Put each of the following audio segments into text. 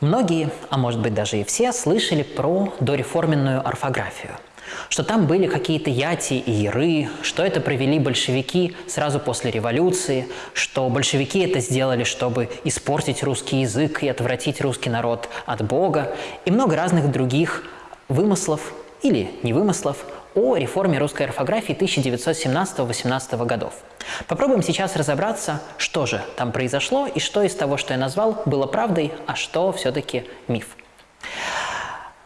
Многие, а может быть даже и все, слышали про дореформенную орфографию. Что там были какие-то яти и яры, что это провели большевики сразу после революции, что большевики это сделали, чтобы испортить русский язык и отвратить русский народ от Бога, и много разных других вымыслов или невымыслов о реформе русской орфографии 1917-18 годов. Попробуем сейчас разобраться, что же там произошло и что из того, что я назвал, было правдой, а что все-таки миф.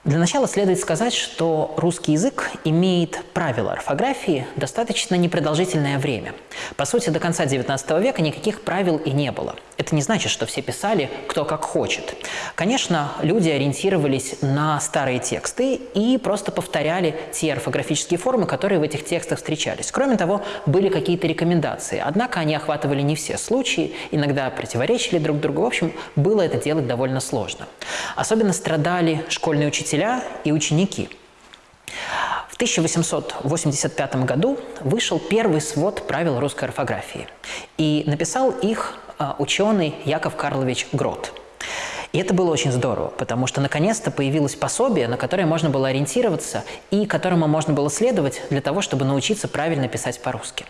Для начала следует сказать, что русский язык имеет правила орфографии достаточно непродолжительное время. По сути, до конца XIX века никаких правил и не было. Это не значит, что все писали кто как хочет. Конечно, люди ориентировались на старые тексты и просто повторяли те орфографические формы, которые в этих текстах встречались. Кроме того, были какие-то рекомендации, однако они охватывали не все случаи, иногда противоречили друг другу. В общем, было это делать довольно сложно. Особенно страдали школьные учителя и ученики. В 1885 году вышел первый свод правил русской орфографии, и написал их ученый Яков Карлович Грот. И это было очень здорово, потому что наконец-то появилось пособие, на которое можно было ориентироваться и которому можно было следовать для того, чтобы научиться правильно писать по-русски.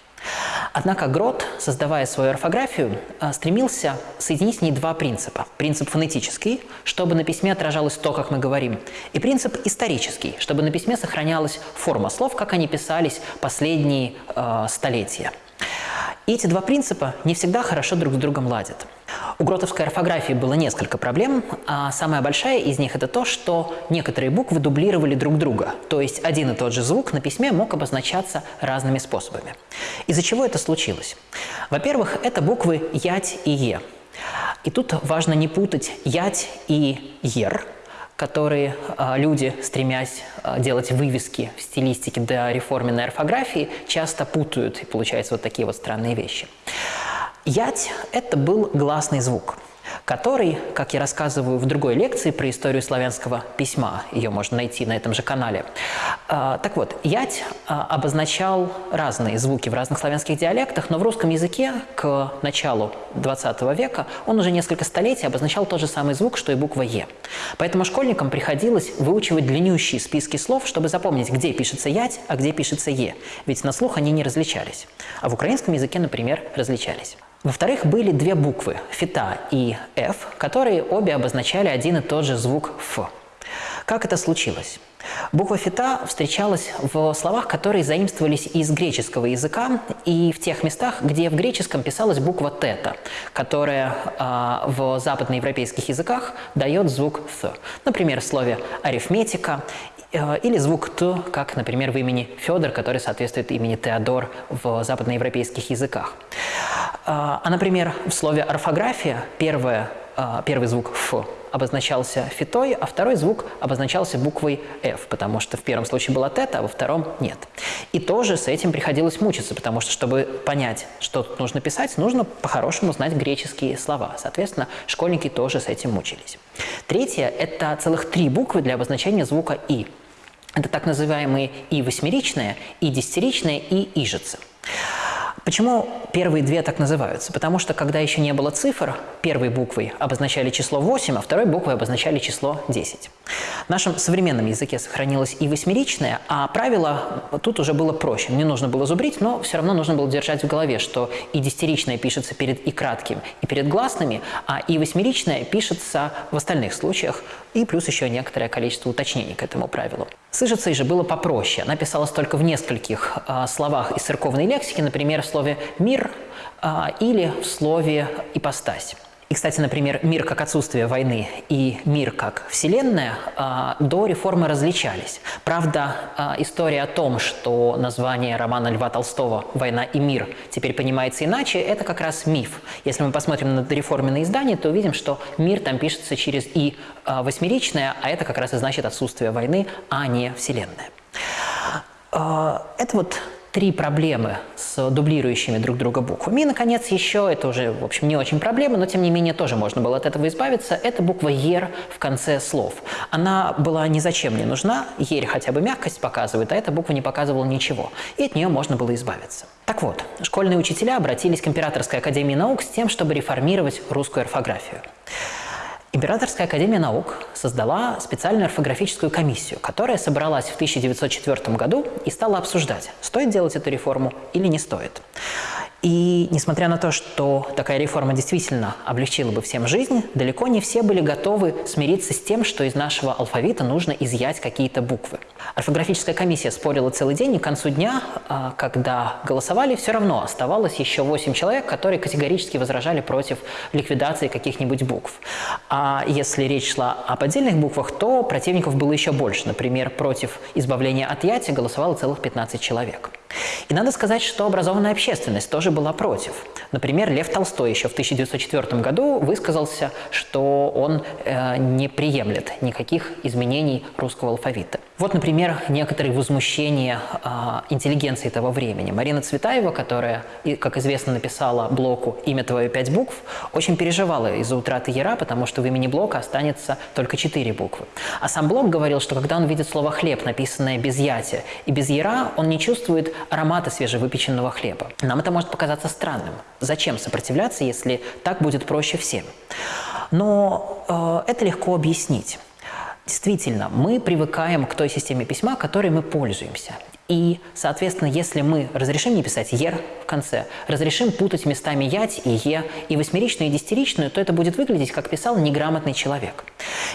Однако Грот, создавая свою орфографию, э, стремился соединить в ней два принципа. Принцип фонетический, чтобы на письме отражалось то, как мы говорим, и принцип исторический, чтобы на письме сохранялась форма слов, как они писались последние э, столетия. И эти два принципа не всегда хорошо друг с другом ладят. У гротовской орфографии было несколько проблем, а самая большая из них – это то, что некоторые буквы дублировали друг друга, то есть один и тот же звук на письме мог обозначаться разными способами. Из-за чего это случилось? Во-первых, это буквы «ять» и «е». И тут важно не путать «ять» и «ер», которые э, люди, стремясь э, делать вывески в стилистике до реформенной орфографии, часто путают, и получаются вот такие вот странные вещи. Ять – это был гласный звук, который, как я рассказываю в другой лекции про историю славянского письма, ее можно найти на этом же канале. А, так вот, ять а, обозначал разные звуки в разных славянских диалектах, но в русском языке к началу 20 века он уже несколько столетий обозначал тот же самый звук, что и буква «е». Поэтому школьникам приходилось выучивать длиннющие списки слов, чтобы запомнить, где пишется «ять», а где пишется «е». Ведь на слух они не различались. А в украинском языке, например, различались. Во-вторых, были две буквы – фита и «ф», которые обе обозначали один и тот же звук «ф». Как это случилось? Буква «фита» встречалась в словах, которые заимствовались из греческого языка и в тех местах, где в греческом писалась буква «тета», которая э, в западноевропейских языках дает звук «th». Например, в слове «арифметика» или звук «т», как, например, в имени Федор, который соответствует имени Теодор в западноевропейских языках. А, а, например, в слове «орфография» первое, а, первый звук «ф» обозначался фитой, а второй звук обозначался буквой «ф», потому что в первом случае была тета, а во втором нет. И тоже с этим приходилось мучиться, потому что, чтобы понять, что тут нужно писать, нужно по-хорошему знать греческие слова. Соответственно, школьники тоже с этим мучились. Третье – это целых три буквы для обозначения звука «и». Это так называемые «и» восьмеричные, «и» десятиричные, «и» ижицы. Почему первые две так называются? Потому что, когда еще не было цифр, первой буквой обозначали число 8, а второй буквой обозначали число 10. В нашем современном языке сохранилось и восьмеричное, а правило тут уже было проще. Не нужно было зубрить, но все равно нужно было держать в голове, что и десятиричное пишется перед и кратким, и перед гласными, а и восьмеричное пишется в остальных случаях, и плюс еще некоторое количество уточнений к этому правилу. С Ижицей же было попроще. Она писалась только в нескольких э, словах из церковной лексики, например, в слове «мир» э, или в слове «ипостась». И, кстати, например, мир как отсутствие войны и мир как вселенная а, до реформы различались. Правда, а, история о том, что название романа Льва Толстого «Война и мир» теперь понимается иначе, это как раз миф. Если мы посмотрим на дореформенное издание, то увидим, что мир там пишется через «и» а, восьмеричное, а это как раз и значит отсутствие войны, а не вселенная. Это вот три проблемы с дублирующими друг друга буквами. И, наконец, еще, это уже, в общем, не очень проблема, но, тем не менее, тоже можно было от этого избавиться, это буква «ер» в конце слов. Она была ни зачем не нужна, «ер» хотя бы мягкость показывает, а эта буква не показывала ничего, и от нее можно было избавиться. Так вот, школьные учителя обратились к Императорской академии наук с тем, чтобы реформировать русскую орфографию. Императорская академия наук создала специальную орфографическую комиссию, которая собралась в 1904 году и стала обсуждать, стоит делать эту реформу или не стоит. И несмотря на то, что такая реформа действительно облегчила бы всем жизнь, далеко не все были готовы смириться с тем, что из нашего алфавита нужно изъять какие-то буквы. Орфографическая комиссия спорила целый день, и к концу дня, а, когда голосовали, все равно оставалось еще 8 человек, которые категорически возражали против ликвидации каких-нибудь букв. А если речь шла об отдельных буквах, то противников было еще больше. Например, против избавления от яти голосовало целых 15 человек. И надо сказать, что образованная общественность тоже была против. Например, Лев Толстой еще в 1904 году высказался, что он э, не приемлет никаких изменений русского алфавита. Вот, например, некоторые возмущения э, интеллигенции того времени. Марина Цветаева, которая, как известно, написала блоку «Имя твое пять букв», очень переживала из-за утраты яра, потому что в имени блока останется только четыре буквы. А сам блок говорил, что когда он видит слово «хлеб», написанное без яти и без яра, он не чувствует аромата свежевыпеченного хлеба. Нам это может показаться странным. Зачем сопротивляться, если так будет проще всем? Но э, это легко объяснить. Действительно, мы привыкаем к той системе письма, которой мы пользуемся. И, соответственно, если мы разрешим не писать «ер» в конце, разрешим путать местами «ять» и «е», и восьмеричную, и десятиричную, то это будет выглядеть, как писал неграмотный человек.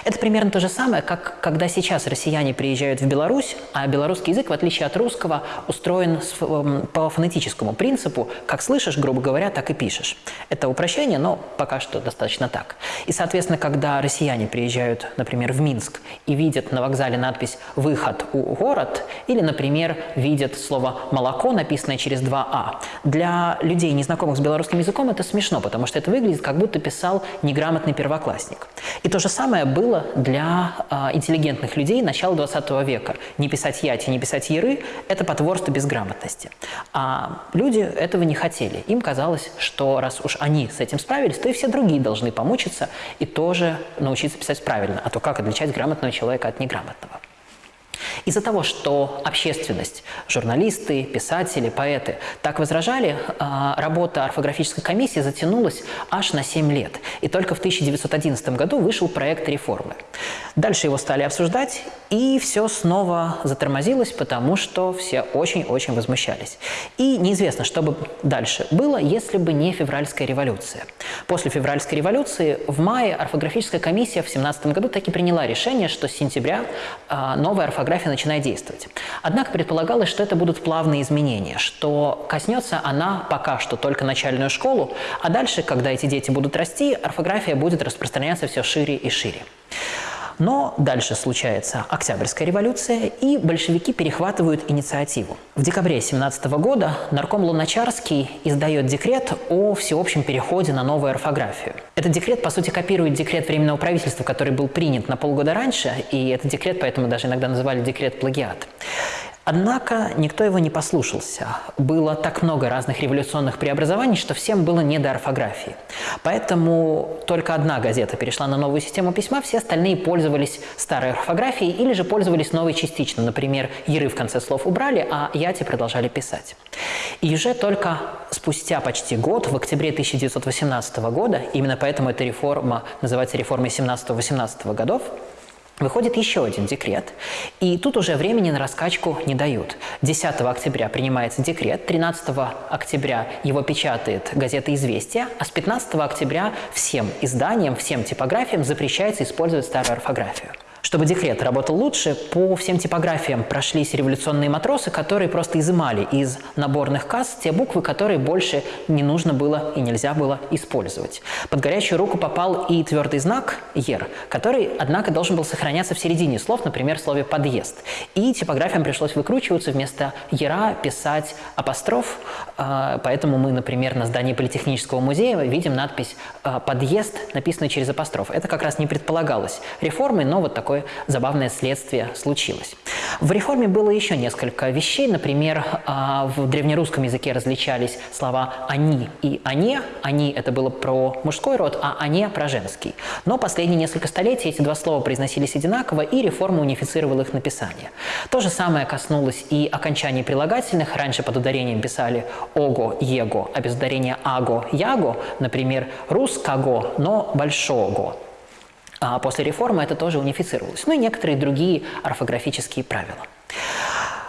Это примерно то же самое, как когда сейчас россияне приезжают в Беларусь, а белорусский язык, в отличие от русского, устроен эм, по фонетическому принципу, как слышишь, грубо говоря, так и пишешь. Это упрощение, но пока что достаточно так. И, соответственно, когда россияне приезжают, например, в Минск и видят на вокзале надпись «Выход у город» или, например, видят слово «молоко», написанное через два «а». Для людей, незнакомых с белорусским языком, это смешно, потому что это выглядит, как будто писал неграмотный первоклассник. И то же самое было для э, интеллигентных людей начала 20 века. Не писать «яти», не писать «яры» – это потворство безграмотности. А люди этого не хотели. Им казалось, что раз уж они с этим справились, то и все другие должны помучиться и тоже научиться писать правильно. А то как отличать грамотного человека от неграмотного? Из-за того, что общественность, журналисты, писатели, поэты так возражали, а, работа орфографической комиссии затянулась аж на 7 лет. И только в 1911 году вышел проект реформы. Дальше его стали обсуждать, и все снова затормозилось, потому что все очень-очень возмущались. И неизвестно, что бы дальше было, если бы не февральская революция. После февральской революции в мае орфографическая комиссия в 17 году таки приняла решение, что с сентября а, новая орфография начинает действовать. Однако предполагалось, что это будут плавные изменения, что коснется она пока что только начальную школу, а дальше, когда эти дети будут расти, орфография будет распространяться все шире и шире. Но дальше случается Октябрьская революция, и большевики перехватывают инициативу. В декабре 17 года нарком Луначарский издает декрет о всеобщем переходе на новую орфографию. Этот декрет, по сути, копирует декрет Временного правительства, который был принят на полгода раньше, и этот декрет поэтому даже иногда называли декрет плагиат. Однако никто его не послушался. Было так много разных революционных преобразований, что всем было не до орфографии. Поэтому только одна газета перешла на новую систему письма, все остальные пользовались старой орфографией или же пользовались новой частично. Например, «яры» в конце слов убрали, а «яти» продолжали писать. И уже только спустя почти год, в октябре 1918 года, именно поэтому эта реформа называется реформой 17-18 годов, Выходит еще один декрет, и тут уже времени на раскачку не дают. 10 октября принимается декрет, 13 октября его печатает газета «Известия», а с 15 октября всем изданиям, всем типографиям запрещается использовать старую орфографию. Чтобы декрет работал лучше, по всем типографиям прошлись революционные матросы, которые просто изымали из наборных касс те буквы, которые больше не нужно было и нельзя было использовать. Под горячую руку попал и твердый знак «ер», который, однако, должен был сохраняться в середине слов, например, в слове «подъезд». И типографиям пришлось выкручиваться вместо «ера» писать апостроф, а, поэтому мы, например, на здании Политехнического музея видим надпись «подъезд», написанную через апостроф. Это как раз не предполагалось реформой, но вот такой такое забавное следствие случилось. В реформе было еще несколько вещей. Например, а, в древнерусском языке различались слова «они» и «они». «Они» — это было про мужской род, а «они» — про женский. Но последние несколько столетий эти два слова произносились одинаково, и реформа унифицировала их написание. То же самое коснулось и окончаний прилагательных. Раньше под ударением писали «ого», «его», а без ударения «аго», «яго», например, «русского», но «большого». А после реформы это тоже унифицировалось. Ну и некоторые другие орфографические правила.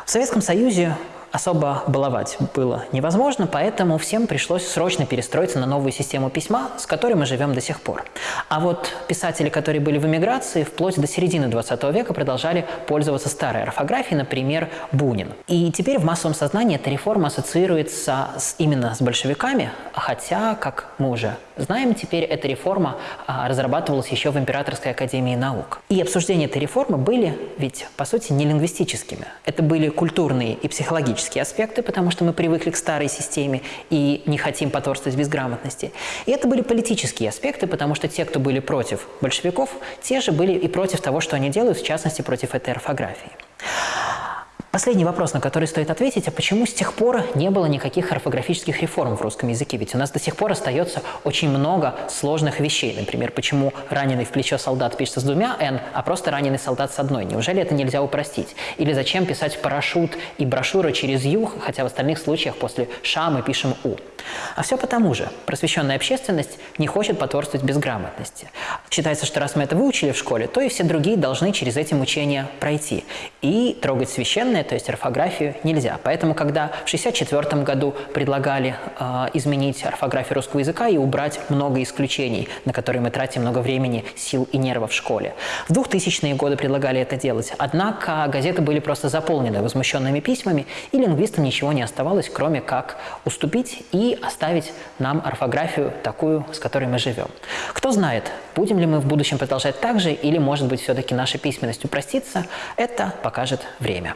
В Советском Союзе особо баловать было невозможно, поэтому всем пришлось срочно перестроиться на новую систему письма, с которой мы живем до сих пор. А вот писатели, которые были в эмиграции, вплоть до середины 20 века продолжали пользоваться старой орфографией, например, Бунин. И теперь в массовом сознании эта реформа ассоциируется с, именно с большевиками, хотя, как мы уже знаем, теперь эта реформа а, разрабатывалась еще в Императорской академии наук. И обсуждения этой реформы были ведь, по сути, не лингвистическими. Это были культурные и психологические экономические аспекты, потому что мы привыкли к старой системе и не хотим потворствовать безграмотности. И это были политические аспекты, потому что те, кто были против большевиков, те же были и против того, что они делают, в частности, против этой орфографии. Последний вопрос, на который стоит ответить, а почему с тех пор не было никаких орфографических реформ в русском языке? Ведь у нас до сих пор остается очень много сложных вещей. Например, почему раненый в плечо солдат пишется с двумя «н», а просто раненый солдат с одной? Неужели это нельзя упростить? Или зачем писать парашют и брошюра через «ю», хотя в остальных случаях после «ша» мы пишем «у»? А все потому же. Просвещенная общественность не хочет потворствовать безграмотности. Считается, что раз мы это выучили в школе, то и все другие должны через эти мучения пройти. И трогать священное, то есть орфографию, нельзя. Поэтому, когда в 1964 году предлагали э, изменить орфографию русского языка и убрать много исключений, на которые мы тратим много времени, сил и нервов в школе. В 2000-е годы предлагали это делать. Однако газеты были просто заполнены возмущенными письмами, и лингвистам ничего не оставалось, кроме как уступить и оставить нам орфографию такую, с которой мы живем. Кто знает, будем ли мы в будущем продолжать так же, или, может быть, все-таки наша письменность упростится, это покажет время.